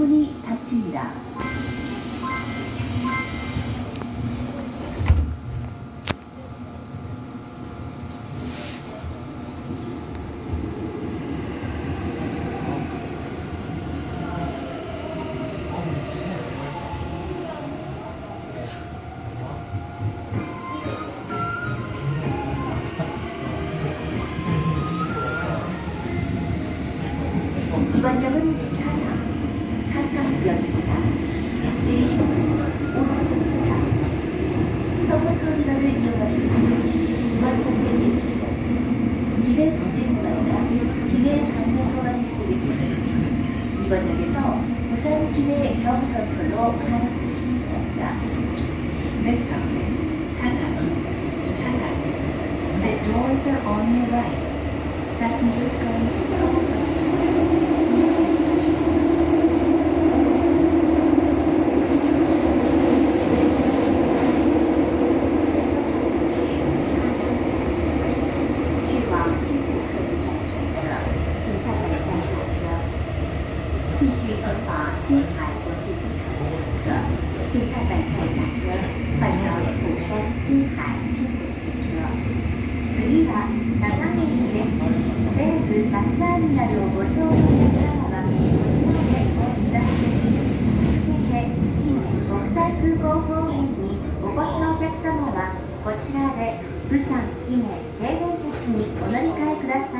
문이 닫힙니다. 이번 역은 4상 활성되었습니다. Passengers going to 继续国际的本下车，釜山轻轨列车。次は長野です。西武バスターミナルをご利用の皆様は、こちらお越しくだ続けて、近国際空港方面にお越しのお客様は、こちらで、釜山、念京電鉄にお乗り換えください。